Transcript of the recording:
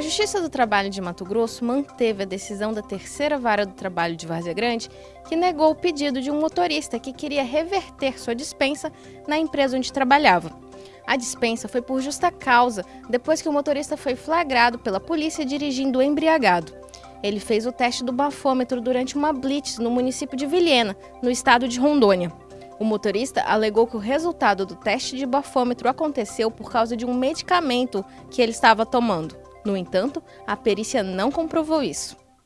Justiça do Trabalho de Mato Grosso manteve a decisão da terceira vara do trabalho de Várzea Grande, que negou o pedido de um motorista que queria reverter sua dispensa na empresa onde trabalhava. A dispensa foi por justa causa, depois que o motorista foi flagrado pela polícia dirigindo embriagado. Ele fez o teste do bafômetro durante uma blitz no município de Vilhena, no estado de Rondônia. O motorista alegou que o resultado do teste de bafômetro aconteceu por causa de um medicamento que ele estava tomando. No entanto, a perícia não comprovou isso.